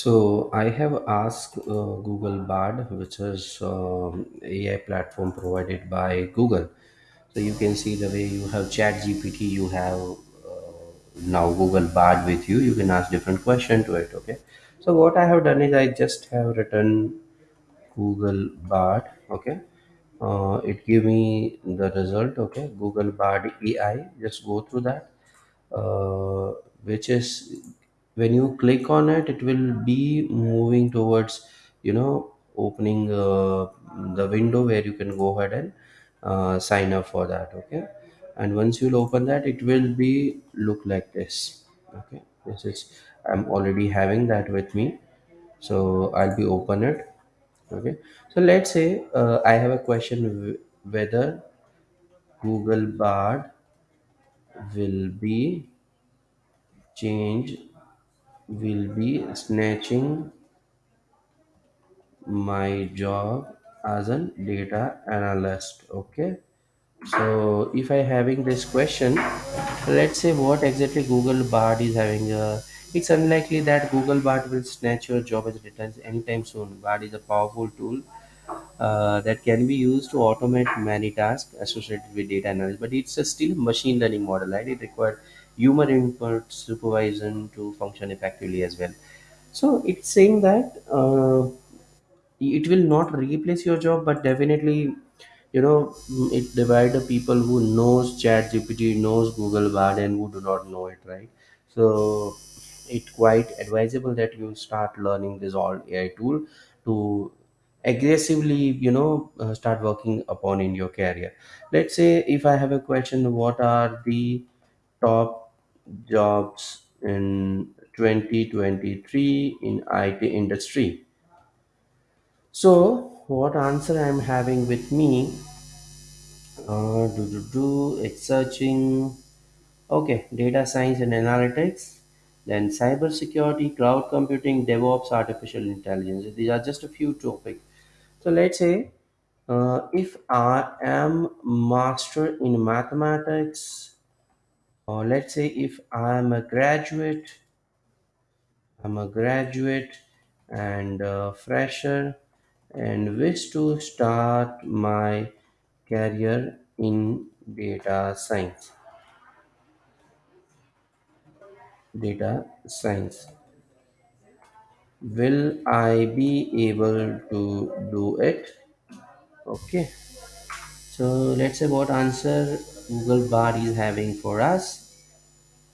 So I have asked uh, Google Bard, which is um, AI platform provided by Google. So you can see the way you have Chat GPT, you have uh, now Google Bard with you. You can ask different question to it. Okay. So what I have done is I just have written Google Bard. Okay. Uh, it give me the result. Okay. Google Bard AI. Just go through that uh, which is when you click on it it will be moving towards you know opening uh, the window where you can go ahead and uh, sign up for that okay? And once you'll open that it will be look like this okay? This is i'm already having that with me. So i'll be open it okay? So let's say uh, i have a question whether google bard will be change will be snatching my job as a data analyst okay? So if i having this question let's say what exactly google bard is having uh, it's unlikely that google bard will snatch your job as a data analyst anytime soon. Bard is a powerful tool uh, that can be used to automate many tasks associated with data analysis but it's a still machine learning model right? It requires human input supervision to function effectively as well so it's saying that uh, it will not replace your job, but definitely, you know, it divide the people who knows Chat GPT, knows Google Bard, and who do not know it, right? So it's quite advisable that you start learning this all AI tool to aggressively, you know, uh, start working upon in your career. Let's say if I have a question, what are the top jobs in 2023 in IT industry? So, what answer I'm having with me? Uh, do, do, do, it's searching. Okay, data science and analytics, then cybersecurity, cloud computing, DevOps, artificial intelligence. These are just a few topics. So, let's say uh, if I am master in mathematics, or let's say if I am a graduate I'm a graduate and a fresher and wish to start my career in data science. Data science. Will I be able to do it? Okay. So let's say what answer Google Bard is having for us.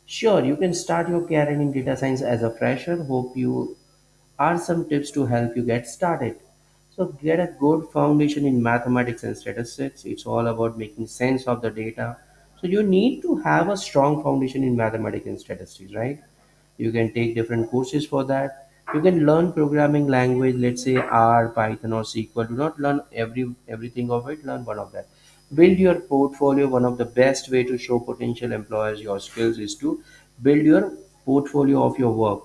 Sure, you can start your career in data science as a fresher. Hope you are some tips to help you get started. So, get a good foundation in mathematics and statistics. It's all about making sense of the data. So, you need to have a strong foundation in mathematics and statistics, right? You can take different courses for that. You can learn programming language, let's say R, Python, or SQL. Do not learn every everything of it. Learn one of that. Build your portfolio. One of the best way to show potential employers your skills is to build your portfolio of your work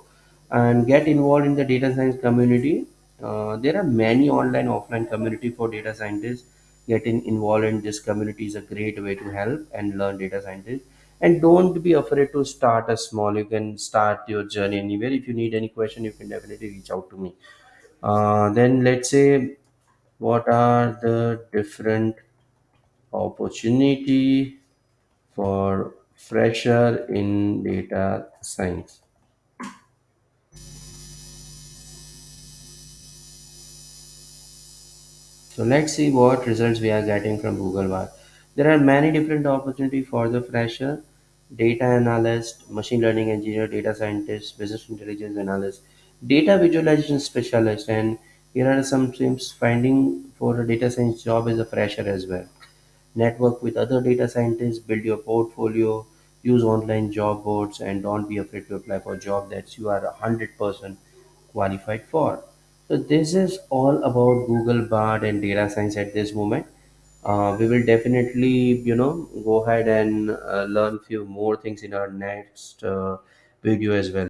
and get involved in the data science community. Uh, there are many online, offline community for data scientists. Getting involved in this community is a great way to help and learn data scientists. And don't be afraid to start a small. You can start your journey anywhere. If you need any question, you can definitely reach out to me. Uh, then let's say what are the different opportunity for fresher in data science? So let's see what results we are getting from Google Bard. There are many different opportunities for the fresher, data analyst, machine learning engineer, data scientist, business intelligence analyst, data visualization specialist, and here are some tips finding for a data science job as a fresher as well. Network with other data scientists, build your portfolio, use online job boards, and don't be afraid to apply for a job that you are 100% qualified for. So this is all about Google Bard and data science at this moment. Uh, we will definitely, you know, go ahead and uh, learn few more things in our next uh, video as well.